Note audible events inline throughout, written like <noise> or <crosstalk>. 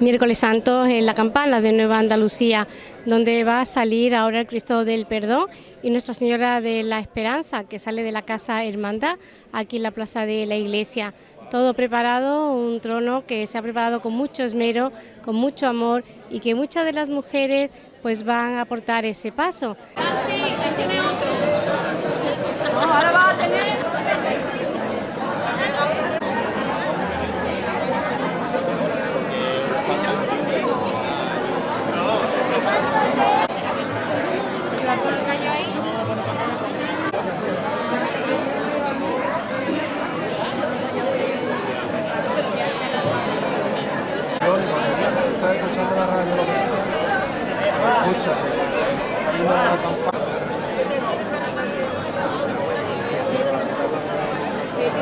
miércoles santo en la campana de Nueva Andalucía, donde va a salir ahora el Cristo del Perdón y Nuestra Señora de la Esperanza, que sale de la Casa Hermandad, aquí en la plaza de la iglesia. Todo preparado, un trono que se ha preparado con mucho esmero, con mucho amor y que muchas de las mujeres pues van a aportar ese paso. Estás escuchando la radio, lo que sea. Escucha, está viendo la campana.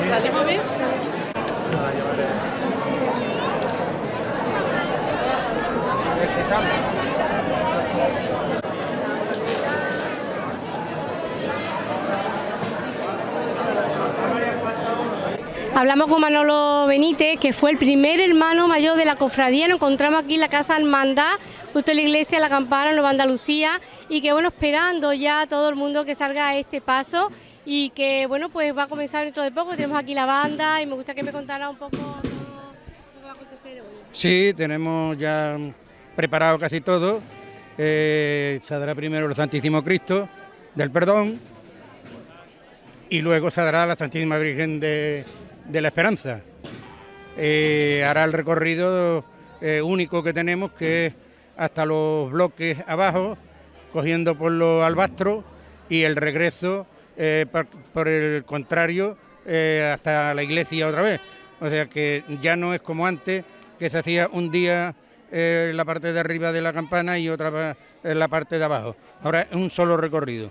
¿Salimos bien? A ver si sale. Hablamos con Manolo Benítez, que fue el primer hermano mayor de la cofradía. Nos encontramos aquí en la Casa Hermandad, justo en la iglesia La Campana, Nueva Andalucía, y que bueno, esperando ya a todo el mundo que salga a este paso y que bueno, pues va a comenzar dentro de poco. Tenemos aquí la banda y me gusta que me contara un poco lo que va a acontecer hoy. Sí, tenemos ya preparado casi todo. Eh, saldrá primero el Santísimo Cristo del Perdón y luego saldrá la Santísima Virgen de, la Esperanza. Eh, hará el recorrido eh, único que tenemos, que es hasta los bloques abajo, cogiendo por los albastros y el regreso, eh, por, el contrario, hasta la iglesia otra vez. O sea que ya no es como antes, que se hacía un día eh, la parte de arriba de la campana y otra en la parte de abajo. Ahora es un solo recorrido.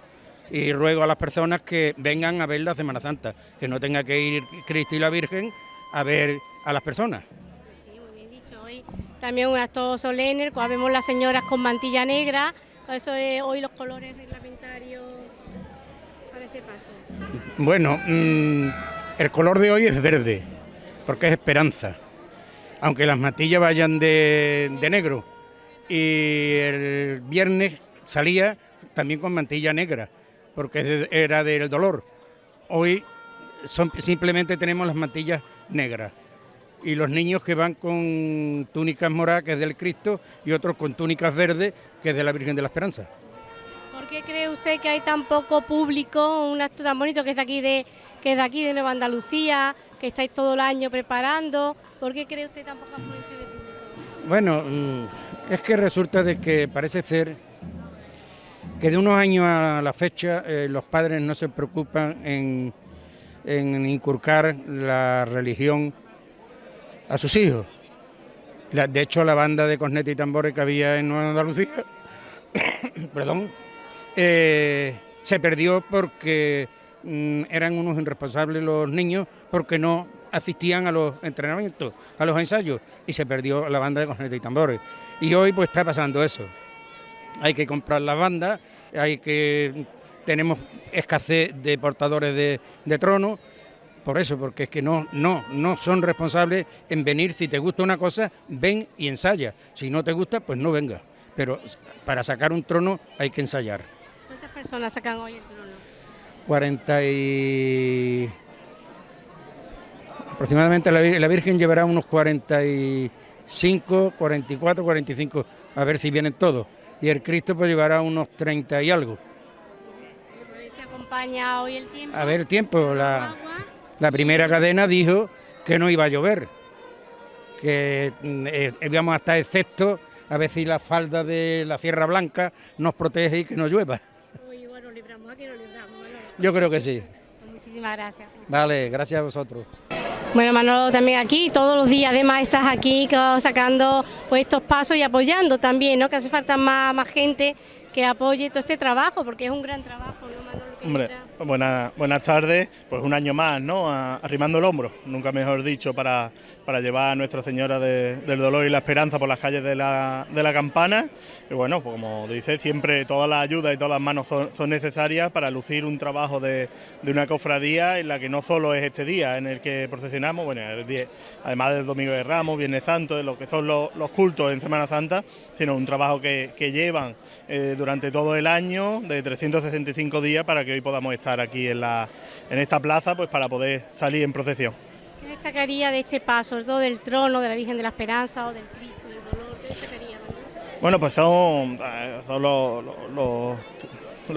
Y ruego a las personas que vengan a ver la Semana Santa, que no tenga que ir Cristo y la Virgen a ver a las personas. Pues sí, muy bien dicho. Hoy también un acto solemne, cual vemos las señoras con mantilla negra. Eso es hoy los colores reglamentarios para este paso. Bueno, mm, el color de hoy es verde, porque es esperanza. Aunque las matillas vayan de, de negro. Y el viernes salía también con mantilla negra, porque era del dolor. Hoy son- simplemente tenemos las mantillas negras. Y los niños que van con túnicas moradas, que es del Cristo, y otros con túnicas verdes, que es de la Virgen de la Esperanza. ¿Por qué cree usted que hay tan poco público, un acto tan bonito que es aquí de, que de, aquí de Nueva Andalucía, que estáis todo el año preparando? ¿Por qué cree usted tan poca afluencia de público? Bueno, mm, es que resulta de que parece ser que de unos años a la fecha eh, los padres no se preocupan en, en inculcar la religión a sus hijos. De hecho, la banda de corneta y tambores que había en Nueva Andalucía, <coughs> perdón, eh, se perdió porque eran unos irresponsables los niños porque no asistían a los entrenamientos, a los ensayos, y se perdió la banda de corneta y tambores. Y hoy pues está pasando eso. Hay que comprar las bandas, hay que tenemos escasez de portadores de, de trono, por eso, porque es que no, no, no son responsables en venir, si te gusta una cosa, ven y ensaya. Si no te gusta, pues no venga. Pero para sacar un trono hay que ensayar. ¿Cuántas personas sacan hoy el trono? 40 y... Aproximadamente la, Vir- la Virgen llevará unos 45, 44, 45, a ver si vienen todos. Y el Cristo pues llevará unos 30 y algo. Acompaña hoy el tiempo. A ver, tiempo, la, primera cadena dijo que no iba a llover, que mm, eh, íbamos a estar excepto a ver si la falda de la Sierra Blanca nos protege y que no llueva. Yo creo que sí. Pues muchísimas gracias. Vale, gracias a vosotros. Bueno, Manolo también aquí, todos los días además estás aquí sacando pues estos pasos y apoyando también, ¿no? Que hace falta más, más gente que apoye todo este trabajo, porque es un gran trabajo, ¿no, Manolo? Hombre, buena, buenas tardes. Pues un año más, ¿no? arrimando el hombro, nunca mejor dicho, para, para llevar a Nuestra Señora del Dolor y la Esperanza por las calles de la, de la Campana. Y bueno, pues como dice, siempre toda la ayuda y todas las manos son, necesarias para lucir un trabajo de, de, una cofradía en la que no solo es este día en el que procesionamos, bueno, además del Domingo de Ramos, Viernes Santo, de lo que son los, cultos en Semana Santa, sino un trabajo que, que llevan eh, durante todo el año, de 365 días, para que hoy podamos estar aquí en, la, en esta plaza pues para poder salir en procesión. ¿Qué destacaría de este paso, todo del trono, de la Virgen de la Esperanza o del Cristo del Dolor? ¿Qué destacaría? Bueno, pues son, eh, son los, los,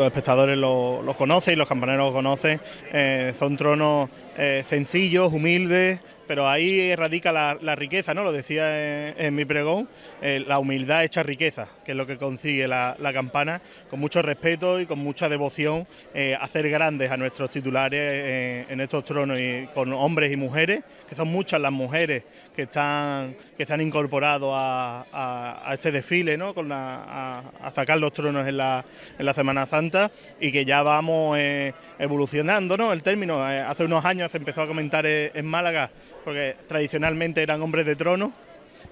espectadores los, conocen y los campaneros los conocen. Eh, son tronos eh, sencillos, humildes, pero ahí radica la, riqueza, ¿no? Lo decía en, mi pregón, eh, la humildad hecha riqueza, que es lo que consigue la, campana, con mucho respeto y con mucha devoción, eh, hacer grandes a nuestros titulares en estos tronos, y con hombres y mujeres, que son muchas las mujeres que están que se han incorporado a, este desfile, ¿no? Con a, sacar los tronos en la, en la Semana Santa y que ya vamos evolucionando, ¿no? El término, hace unos años se empezó a comentar en Málaga porque tradicionalmente eran hombres de trono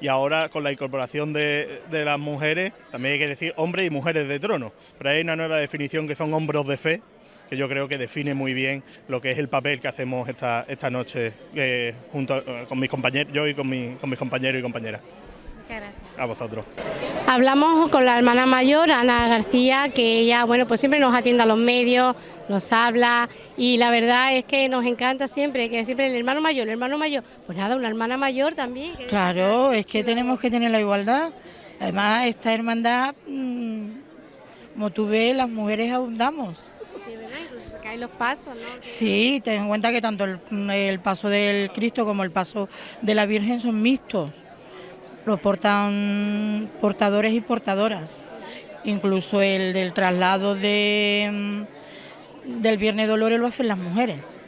y ahora con la incorporación de, las mujeres, también hay que decir hombres y mujeres de trono, pero hay una nueva definición que son hombros de fe, que yo creo que define muy bien lo que es el papel que hacemos esta, esta noche eh, junto eh, con mis compañeros, yo y con mis compañeros y compañeras. Muchas gracias. A vosotros. Hablamos con la hermana mayor, Ana García, que ella, bueno, pues siempre nos atiende a los medios, nos habla y la verdad es que nos encanta siempre, que siempre el hermano mayor, el hermano mayor, pues nada, una hermana mayor también. Claro, es que tenemos que tener la igualdad. Además, esta hermandad, mm, como tú ves, las mujeres abundamos. Sí, ¿verdad? Incluso se caen los pasos, ¿no? Sí, ten en cuenta que tanto el paso del Cristo como el paso de la Virgen son mixtos lo portan portadores y portadoras. Incluso el del traslado de, mm, del Viernes Dolores lo hacen las mujeres.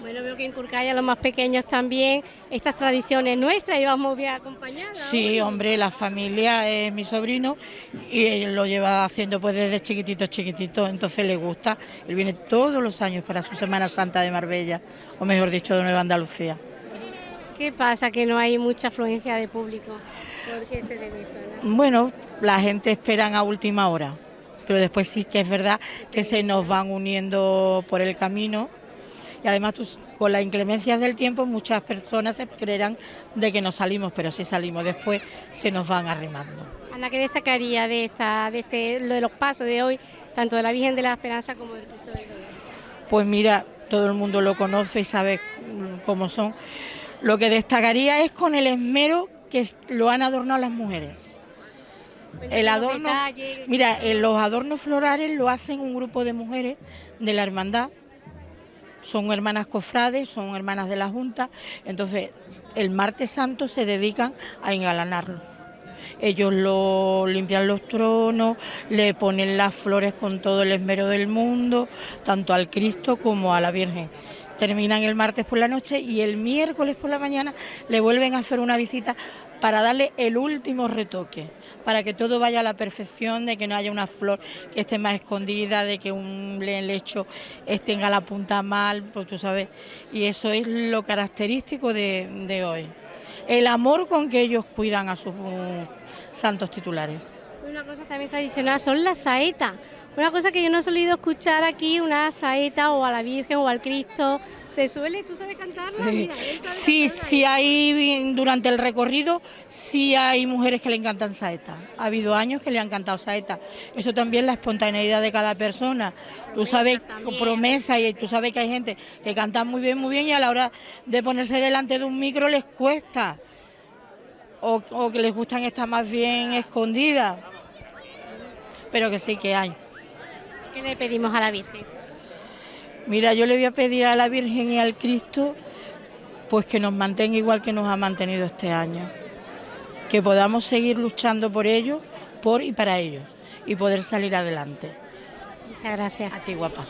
Bueno, veo que en a los más pequeños también estas tradiciones nuestras y vamos bien acompañados. Sí, hombre, la familia es mi sobrino y él lo lleva haciendo pues desde chiquitito, chiquitito, entonces le gusta. Él viene todos los años para su Semana Santa de Marbella, o mejor dicho, de Nueva Andalucía. ¿Qué pasa que no hay mucha afluencia de público? ¿Por qué se debe eso? Bueno, la gente espera a última hora, pero después sí que es verdad que se nos van uniendo por el camino y además con las inclemencias del tiempo muchas personas se creerán de que no salimos, pero si salimos después se nos van arrimando. Ana, ¿qué destacaría de esta, de este, lo de los pasos de hoy, tanto de la Virgen de la Esperanza como del Cristo del Dolor? Pues mira, todo el mundo lo conoce y sabe cómo son lo que destacaría es con el esmero que lo han adornado las mujeres. El adorno, mira, los adornos florales lo hacen un grupo de mujeres de la hermandad. Son hermanas cofrades, son hermanas de la Junta. Entonces, el martes santo se dedican a engalanarlo. Ellos lo limpian los tronos, le ponen las flores con todo el esmero del mundo, tanto al Cristo como a la Virgen terminan el martes por la noche y el miércoles por la mañana le vuelven a hacer una visita para darle el último retoque, para que todo vaya a la perfección, de que no haya una flor que esté más escondida, de que un lecho tenga la punta mal, pues tú sabes, y eso es lo característico de, de hoy. El amor con que ellos cuidan a sus santos titulares. Una cosa también tradicional son las saetas una cosa que yo no he solido escuchar aquí, una saeta o a la Virgen o al Cristo, ¿se suele? ¿Tú sabes cantarla? Sí, sí, sí hay, durante el recorrido, sí hay mujeres que le encantan saeta. Ha habido años que le han cantado saeta. Eso también la espontaneidad de cada persona. Tú sabes, promesa, y tú sabes que hay gente que canta muy bien, muy bien, y a la hora de ponerse delante de un micro les cuesta. O, o que les gustan estar más bien escondidas. Pero que sí que hay. ¿Qué le pedimos a la Virgen? Mira, yo le voy a pedir a la Virgen y al Cristo pues que nos mantenga igual que nos ha mantenido este año. Que podamos seguir luchando por ellos, por y para ellos, y poder salir adelante. Muchas gracias. A ti, guapa.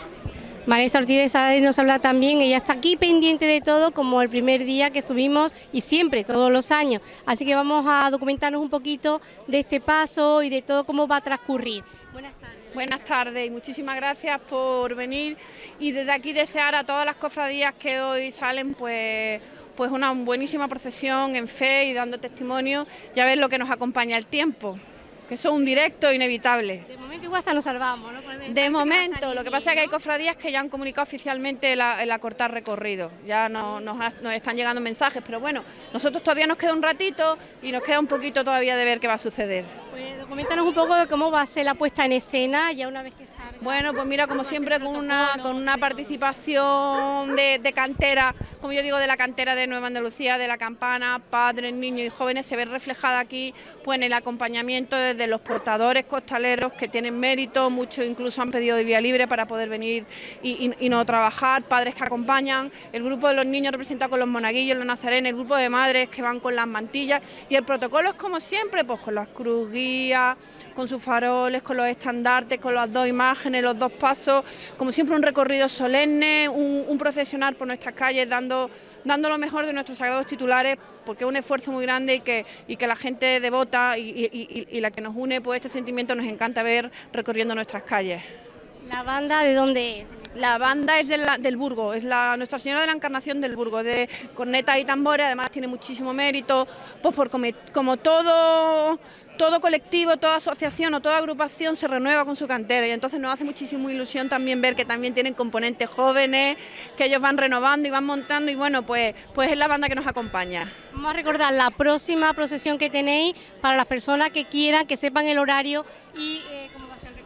Marisa Ortiz de Sadari nos habla también, ella está aquí pendiente de todo como el primer día que estuvimos y siempre, todos los años. Así que vamos a documentarnos un poquito de este paso y de todo cómo va a transcurrir. Buenas tardes. Buenas tardes y muchísimas gracias por venir y desde aquí desear a todas las cofradías que hoy salen pues pues una buenísima procesión en fe y dando testimonio. Ya ver lo que nos acompaña el tiempo que eso es un directo inevitable. De momento igual hasta nos salvamos, ¿no? De momento, lo que pasa es que hay cofradías que ya han comunicado oficialmente el, acortar recorrido, ya no, nos, están llegando mensajes, pero bueno, nosotros todavía nos queda un ratito y nos queda un poquito todavía de ver qué va a suceder. Pues coméntanos un poco de cómo va a ser la puesta en escena ya una vez que salga. Bueno, pues mira, como siempre con una, con una participación de, cantera, como yo digo, de la cantera de Nueva Andalucía, de la campana, padres, niños y jóvenes, se ve reflejada aquí pues en el acompañamiento de los portadores costaleros que tienen mérito, muchos incluso han pedido de vía libre para poder venir y, no trabajar, padres que acompañan, el grupo de los niños representado con los monaguillos, los nazarenes, el grupo de madres que van con las mantillas y el protocolo es como siempre, pues con las cruz con sus faroles, con los estandartes, con las dos imágenes, los dos pasos, como siempre un recorrido solemne, un, procesionar por nuestras calles dando, dando lo mejor de nuestros sagrados titulares porque es un esfuerzo muy grande y que, y que la gente devota y, y, la que nos une, pues este sentimiento nos encanta ver recorriendo nuestras calles. ¿La banda de dónde es? La banda es del Burgo, es la Nuestra Señora de la Encarnación del Burgo, de corneta y tambores, además tiene muchísimo mérito, pues por como todo todo colectivo, toda asociación o toda agrupación se renueva con su cantera y entonces nos hace muchísima ilusión también ver que también tienen componentes jóvenes, que ellos van renovando y van montando y bueno, pues, pues es la banda que nos acompaña. Vamos a recordar la próxima procesión que tenéis para las personas que quieran, que sepan el horario y eh,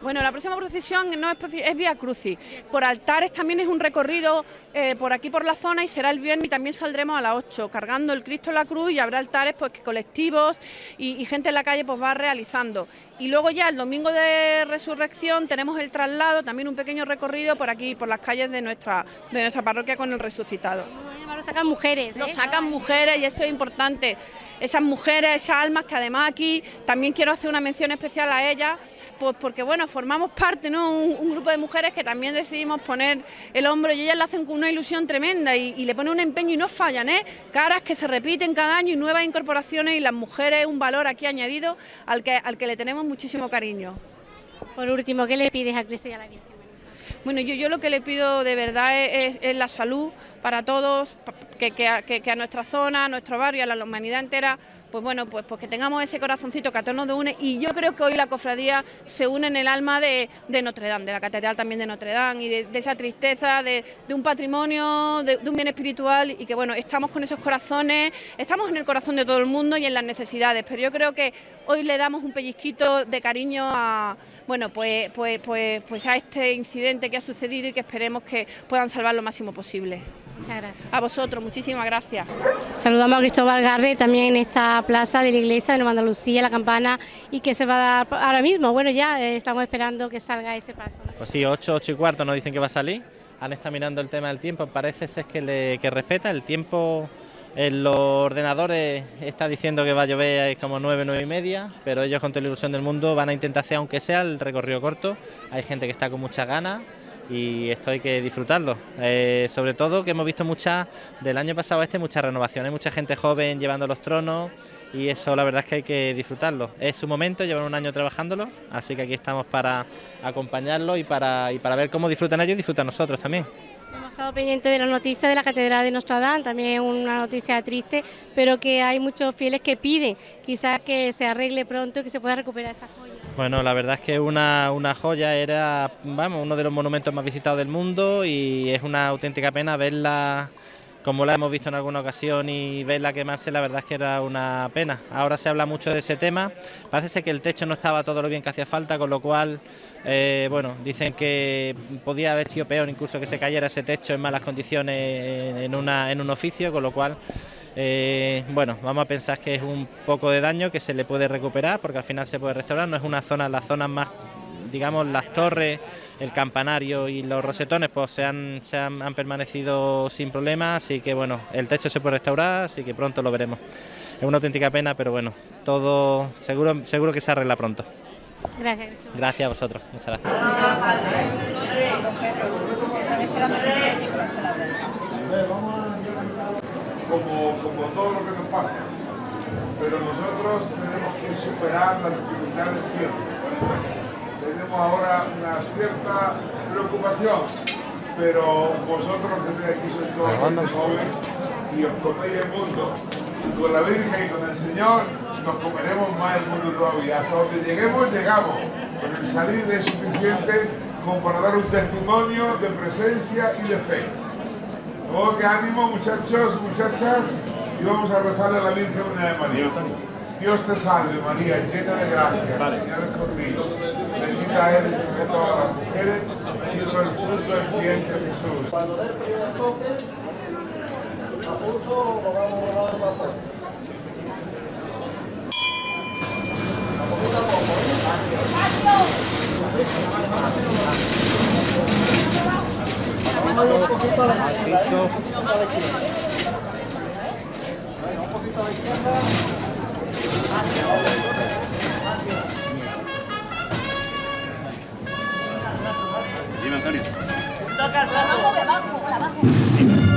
Bueno, la próxima procesión no es, es Vía Crucis, por altares también es un recorrido eh, por aquí por la zona y será el viernes y también saldremos a las 8 cargando el Cristo en la cruz y habrá altares pues que colectivos y, gente en la calle pues va realizando. Y luego ya el domingo de resurrección tenemos el traslado, también un pequeño recorrido por aquí, por las calles de nuestra, de nuestra parroquia con el resucitado. Lo sacan mujeres. Lo ¿eh? sacan mujeres y esto es importante. Esas mujeres, esas almas que además aquí también quiero hacer una mención especial a ellas, pues porque bueno, formamos parte, ¿no? Un, grupo de mujeres que también decidimos poner el hombro y ellas lo hacen con una ilusión tremenda y, le ponen un empeño y no fallan, ¿eh? Caras que se repiten cada año y nuevas incorporaciones y las mujeres un valor aquí añadido al que, al que le tenemos muchísimo cariño. Por último, ¿qué le pides a Cristo y a la Virgen? Bueno, yo, lo que le pido de verdad es, la salud para todos, que, que, a nuestra zona, a nuestro barrio, a la humanidad entera pues bueno, pues, pues que tengamos ese corazoncito que a todos nos une y yo creo que hoy la cofradía se une en el alma de, Notre Dame, de la catedral también de Notre Dame y de, esa tristeza, de, un patrimonio, de, un bien espiritual y que bueno, estamos con esos corazones, estamos en el corazón de todo el mundo y en las necesidades, pero yo creo que hoy le damos un pellizquito de cariño a, bueno, pues, pues, pues, pues a este incidente que ha sucedido y que esperemos que puedan salvar lo máximo posible. Muchas gracias. A vosotros, muchísimas gracias. Saludamos a Cristóbal Garre también en esta plaza de la iglesia de Nueva Andalucía, la campana, y que se va a dar ahora mismo. Bueno, ya eh, estamos esperando que salga ese paso. Pues sí, 8, 8 y cuarto nos dicen que va a salir. Han estado mirando el tema del tiempo, parece ser que, le, que respeta el tiempo. En los ordenadores está diciendo que va a llover como 9, 9 y media, pero ellos con toda la ilusión del mundo van a intentar hacer, aunque sea el recorrido corto. Hay gente que está con muchas ganas y esto hay que disfrutarlo. Eh, sobre todo que hemos visto muchas, del año pasado este, muchas renovaciones, mucha gente joven llevando los tronos y eso la verdad es que hay que disfrutarlo. Es su momento, llevan un año trabajándolo, así que aquí estamos para acompañarlo y para, y para ver cómo disfrutan ellos y disfrutan nosotros también. Hemos estado pendientes de la noticia de la Catedral de Notre Dame, también una noticia triste, pero que hay muchos fieles que piden quizás que se arregle pronto y que se pueda recuperar esa joya. Bueno, la verdad es que una, una joya era vamos, uno de los monumentos más visitados del mundo y es una auténtica pena verla como la hemos visto en alguna ocasión y verla quemarse, la verdad es que era una pena. Ahora se habla mucho de ese tema, parece que el techo no estaba todo lo bien que hacía falta, con lo cual, eh, bueno, dicen que podía haber sido peor incluso que se cayera ese techo en malas condiciones en, una, en un oficio, con lo cual... Eh, bueno, vamos a pensar que es un poco de daño que se le puede recuperar porque al final se puede restaurar, no es una zona, las zonas más digamos, las torres, el campanario y los rosetones pues se han, se han, permanecido sin problemas, así que bueno, el techo se puede restaurar, así que pronto lo veremos. Es una auténtica pena, pero bueno, todo seguro, seguro que se arregla pronto. Gracias, Gracias a vosotros, muchas gracias. Como, como todo lo que nos pasa, pero nosotros tenemos que superar las dificultades siempre tenemos ahora una cierta preocupación, pero vosotros que estáis aquí sois todos joven y os coméis el mundo. Y con la Virgen y con el Señor nos comeremos más el mundo todavía. Hasta donde lleguemos, llegamos. Con el salir es suficiente como para dar un testimonio de presencia y de fe. Oh, que ánimo muchachos, muchachas, y vamos a rezarle a la Virgen de María. Dios te salve María, llena de gracia, el Señor es contigo. Bendita eres entre todas las mujeres, y el fruto del vientre Jesús. Cuando dé el primer toque, a pulso lo vamos a dar la. Dime, Antonio. Toca el brazo. Abajo, abajo, abajo.